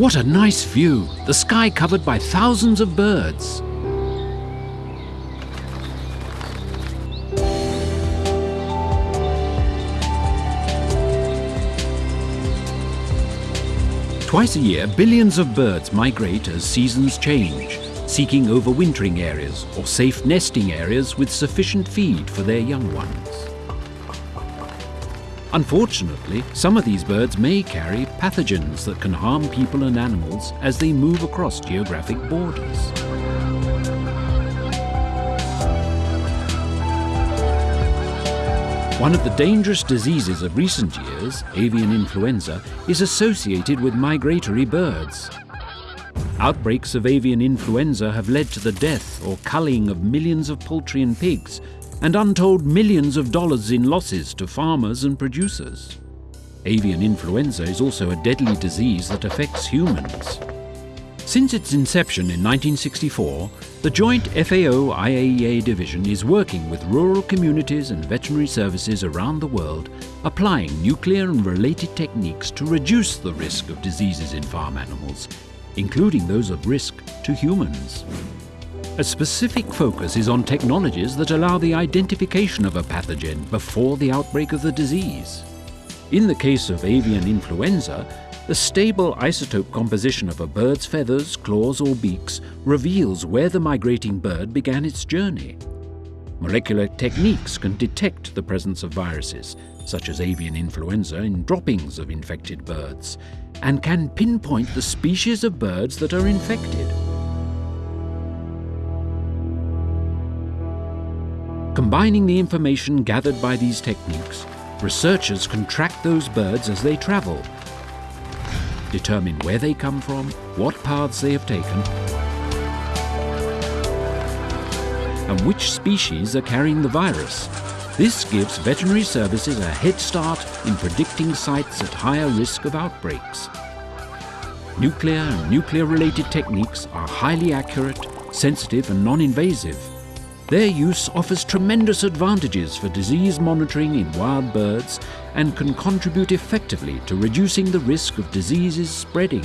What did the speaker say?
What a nice view! The sky covered by thousands of birds. Twice a year, billions of birds migrate as seasons change, seeking overwintering areas or safe nesting areas with sufficient feed for their young ones. Unfortunately, some of these birds may carry pathogens that can harm people and animals as they move across geographic borders. One of the dangerous diseases of recent years, avian influenza, is associated with migratory birds. Outbreaks of avian influenza have led to the death or culling of millions of poultry and pigs, and untold millions of dollars in losses to farmers and producers. Avian influenza is also a deadly disease that affects humans. Since its inception in 1964, the joint FAO-IAEA division is working with rural communities and veterinary services around the world, applying nuclear and related techniques to reduce the risk of diseases in farm animals, including those of risk to humans. A specific focus is on technologies that allow the identification of a pathogen before the outbreak of the disease. In the case of avian influenza, the stable isotope composition of a bird's feathers, claws or beaks reveals where the migrating bird began its journey. Molecular techniques can detect the presence of viruses, such as avian influenza, in droppings of infected birds, and can pinpoint the species of birds that are infected. Combining the information gathered by these techniques, researchers can track those birds as they travel determine where they come from, what paths they have taken, and which species are carrying the virus. This gives veterinary services a head start in predicting sites at higher risk of outbreaks. Nuclear and nuclear-related techniques are highly accurate, sensitive and non-invasive. Their use offers tremendous advantages for disease monitoring in wild birds and can contribute effectively to reducing the risk of diseases spreading.